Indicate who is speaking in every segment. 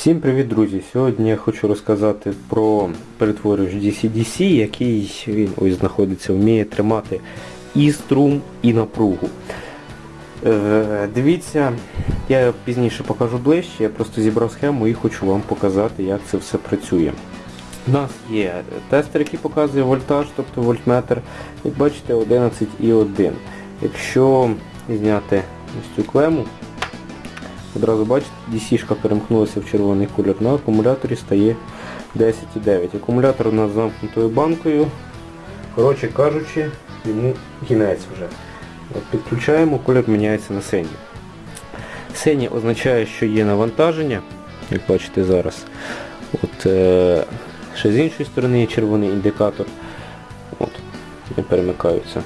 Speaker 1: Всім привіт, друзі! Сьогодні я хочу розказати про перетворювач DC-DC, який він ось знаходиться, вміє тримати і струм, і напругу. Е, дивіться, я пізніше покажу ближче, я просто зібрав схему і хочу вам показати, як це все працює. У нас є тестер, який показує вольтаж, тобто вольтметр. Як бачите, 11,1. Якщо зняти ось цю клему, Одразу бачите, DC-шка перемкнулася в червоний кольор. На акумуляторі стає 10,9. Акумулятор у нас замкнутою банкою. Коротше кажучи, йому кінець вже. От Підключаємо, кольор міняється на синій. Синій означає, що є навантаження, як бачите зараз. От, е, Ще з іншої сторони є червоний індикатор. От, Не перемикаються.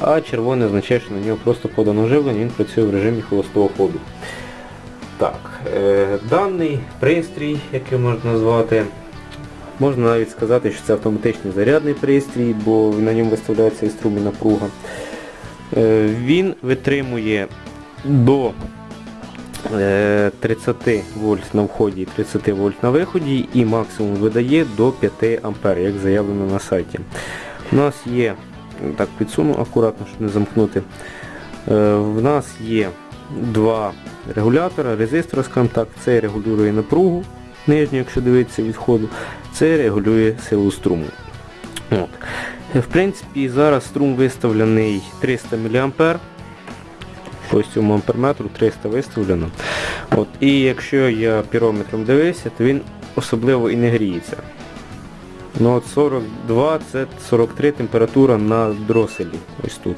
Speaker 1: А червоний означає, що на нього просто подано живлення, він працює в режимі холостого ходу. Так, е, Даний пристрій, який можна назвати, можна навіть сказати, що це автоматичний зарядний пристрій, бо на ньому виставляється і струм і напруга. Е, Він витримує до е, 30 вольт на вході і 30 вольт на виході і максимум видає до 5 А, як заявлено на сайті. У нас є так підсуну акуратно, щоб не замкнути. Е, В нас є два регулятора, резистор, скажімо так, це регулює напругу нижню, якщо дивитися від ходу, це регулює силу струму. От. В принципі, зараз струм виставлений 300 мА. Ось цьому амперметру 300 виставлено. От. І якщо я пірометром дивився, то він особливо і не гріється. Ну от 42 це 43 температура на дроселі. Ось тут.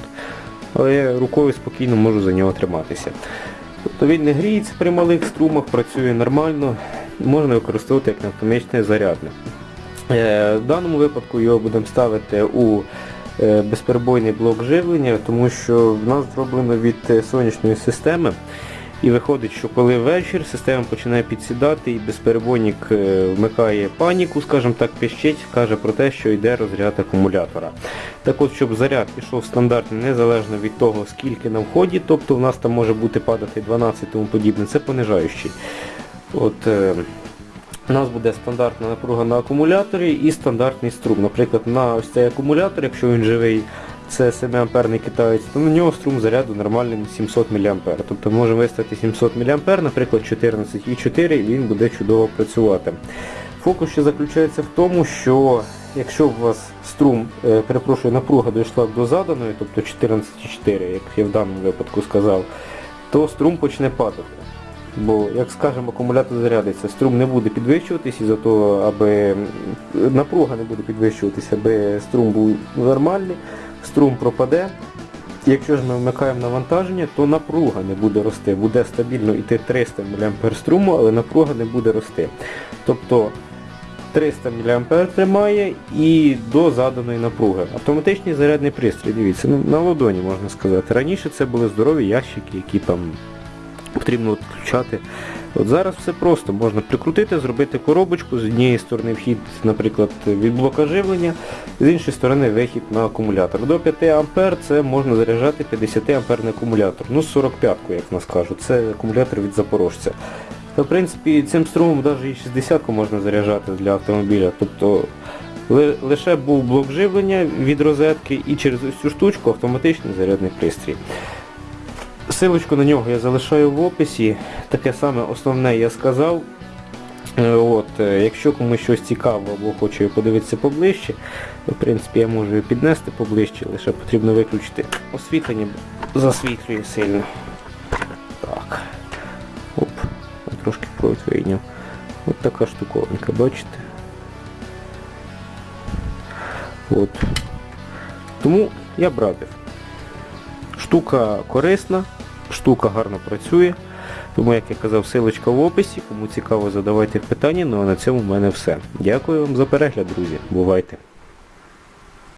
Speaker 1: Але я рукою спокійно можу за нього триматися. Тобто він не гріється при малих струмах, працює нормально, можна використовувати як автоматичне зарядне. Е, В даному випадку його будемо ставити у е, безперебойний блок живлення, тому що в нас зроблено від е, сонячної системи. І виходить, що коли вечір система починає підсідати і безперебойник е, вмикає паніку, скажімо так, пищить, каже про те, що йде розряд акумулятора. Так от, щоб заряд пішов стандартний, незалежно від того, скільки на вході, тобто в нас там може бути падати 12 тому подібне, це понижаючий. От, е, у нас буде стандартна напруга на акумуляторі і стандартний струм. Наприклад, на ось цей акумулятор, якщо він живий, це 7 амперний китаєць, то на нього струм заряду нормальний 700 мА. Тобто можемо виставити 700 мА, наприклад 14,4 і він буде чудово працювати. Фокус ще заключається в тому, що якщо у вас струм, е, перепрошую, напруга дійшла до заданої, тобто 14,4, як я в даному випадку сказав, то струм почне падати. Бо, як скажемо, акумулятор зарядиться, струм не буде підвищуватись із-за аби напруга не буде підвищуватися, аби струм був нормальний, струм пропаде. Якщо ж ми вмикаємо навантаження, то напруга не буде рости. Буде стабільно йти 300 мА струму, але напруга не буде рости. Тобто 300 мА тримає і до заданої напруги. Автоматичний зарядний пристрій, дивіться, ну, на ладоні можна сказати. Раніше це були здорові ящики, які там потрібно відключати. От Зараз все просто, можна прикрутити, зробити коробочку, з однієї сторони вхід, наприклад, від блока живлення, з іншої сторони вихід на акумулятор. До 5 А це можна заряджати 50 амперний акумулятор. Ну 45-ку, як нас кажуть, це акумулятор від запорожця. Та, в принципі, цим струмом навіть і 60-ку можна заряджати для автомобіля. Тобто лише був блок живлення від розетки і через цю штучку автоматичний зарядний пристрій. Силочку на нього я залишаю в описі. Таке саме основне я сказав. Е, От, е, Якщо комусь щось цікаво або хоче подивитися поближче, в принципі я можу його піднести поближче, лише потрібно виключити освітлення, засвітлює сильно. Так. Оп, трошки провід вийняв. От така штуковинка, бачите? От. Тому я б радив. Штука корисна, штука гарно працює. Тому, як я казав, силочка в описі. Кому цікаво, задавайте питання. Ну а на цьому в мене все. Дякую вам за перегляд, друзі. Бувайте!